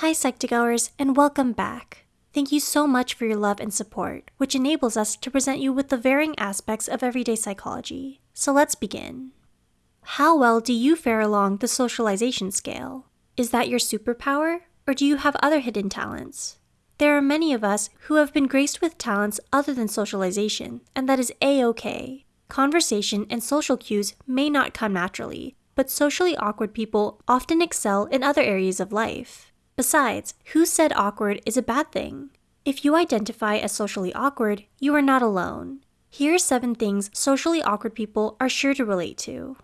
Hi, Psych2Goers, and welcome back. Thank you so much for your love and support, which enables us to present you with the varying aspects of everyday psychology. So let's begin. How well do you fare along the socialization scale? Is that your superpower, or do you have other hidden talents? There are many of us who have been graced with talents other than socialization, and that is a okay. Conversation and social cues may not come naturally, but socially awkward people often excel in other areas of life. Besides, who said awkward is a bad thing? If you identify as socially awkward, you are not alone. Here are seven things socially awkward people are sure to relate to.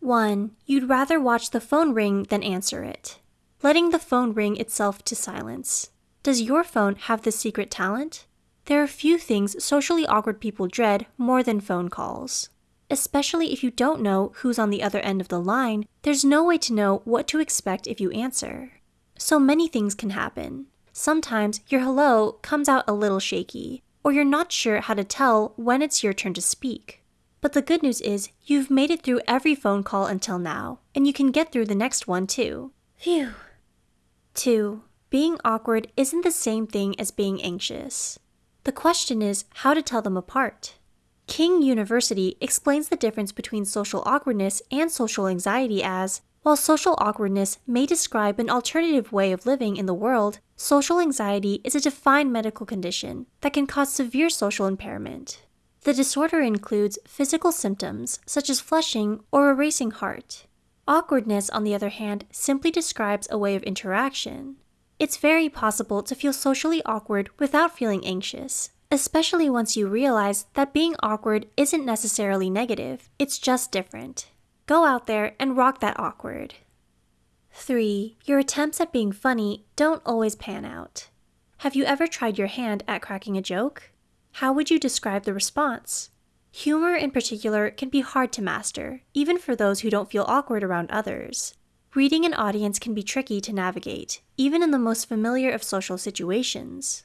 1. You'd rather watch the phone ring than answer it. Letting the phone ring itself to silence. Does your phone have this secret talent? There are few things socially awkward people dread more than phone calls. Especially if you don't know who's on the other end of the line, there's no way to know what to expect if you answer. So many things can happen. Sometimes your hello comes out a little shaky, or you're not sure how to tell when it's your turn to speak. But the good news is you've made it through every phone call until now, and you can get through the next one too. Phew. 2. Being awkward isn't the same thing as being anxious. The question is how to tell them apart. King University explains the difference between social awkwardness and social anxiety as while social awkwardness may describe an alternative way of living in the world, social anxiety is a defined medical condition that can cause severe social impairment. The disorder includes physical symptoms such as flushing or a racing heart. Awkwardness, on the other hand, simply describes a way of interaction. It's very possible to feel socially awkward without feeling anxious, especially once you realize that being awkward isn't necessarily negative, it's just different. Go out there and rock that awkward. 3. Your attempts at being funny don't always pan out. Have you ever tried your hand at cracking a joke? How would you describe the response? Humor in particular can be hard to master, even for those who don't feel awkward around others. Reading an audience can be tricky to navigate, even in the most familiar of social situations.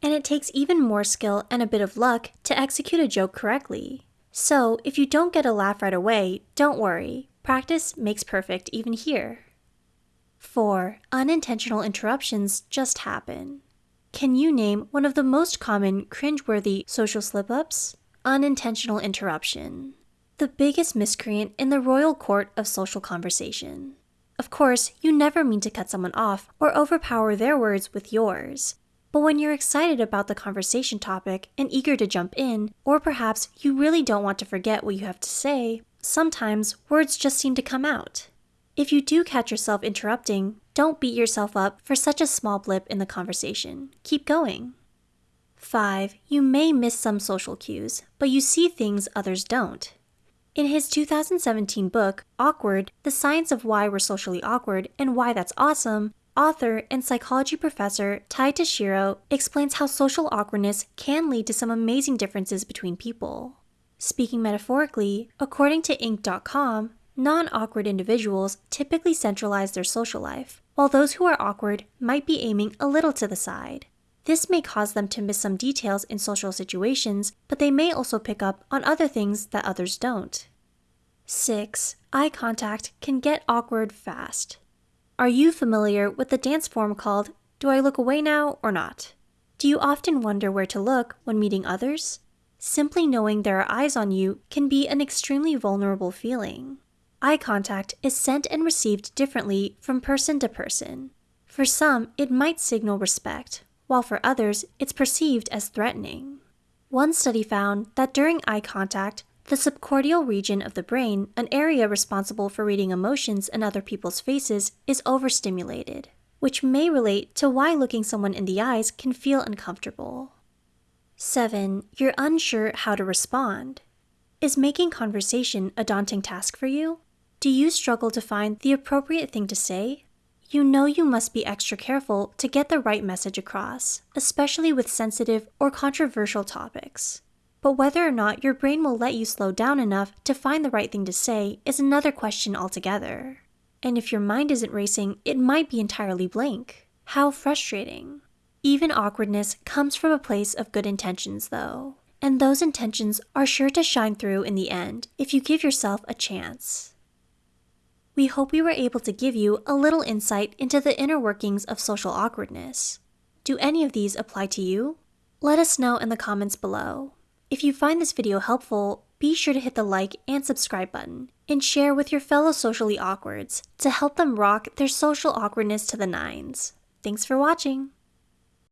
And it takes even more skill and a bit of luck to execute a joke correctly. So, if you don't get a laugh right away, don't worry. Practice makes perfect even here. 4. Unintentional interruptions just happen. Can you name one of the most common cringeworthy social slip ups? Unintentional interruption. The biggest miscreant in the royal court of social conversation. Of course, you never mean to cut someone off or overpower their words with yours. But when you're excited about the conversation topic and eager to jump in, or perhaps you really don't want to forget what you have to say, sometimes words just seem to come out. If you do catch yourself interrupting, don't beat yourself up for such a small blip in the conversation. Keep going. 5. You may miss some social cues, but you see things others don't. In his 2017 book, Awkward The Science of Why We're Socially Awkward and Why That's Awesome, author and psychology professor Ty Tashiro explains how social awkwardness can lead to some amazing differences between people. Speaking metaphorically, according to Inc.com, non awkward individuals typically centralize their social life, while those who are awkward might be aiming a little to the side. This may cause them to miss some details in social situations, but they may also pick up on other things that others don't. 6. Eye contact can get awkward fast. Are you familiar with the dance form called Do I Look Away Now or Not? Do you often wonder where to look when meeting others? Simply knowing there are eyes on you can be an extremely vulnerable feeling. Eye contact is sent and received differently from person to person. For some, it might signal respect, while for others, it's perceived as threatening. One study found that during eye contact, the subcortical region of the brain, an area responsible for reading emotions in other people's faces, is overstimulated, which may relate to why looking someone in the eyes can feel uncomfortable. 7. You're unsure how to respond. Is making conversation a daunting task for you? Do you struggle to find the appropriate thing to say? You know you must be extra careful to get the right message across, especially with sensitive or controversial topics. But whether or not your brain will let you slow down enough to find the right thing to say is another question altogether. And if your mind isn't racing, it might be entirely blank. How frustrating. Even awkwardness comes from a place of good intentions, though. And those intentions are sure to shine through in the end if you give yourself a chance. we hope we were able to give you a little insight into the inner workings of social awkwardness. Do any of these apply to you? Let us know in the comments below. If you find this video helpful, be sure to hit the like and subscribe button and share with your fellow socially awkwards to help them rock their social awkwardness to the nines. Thanks for watching!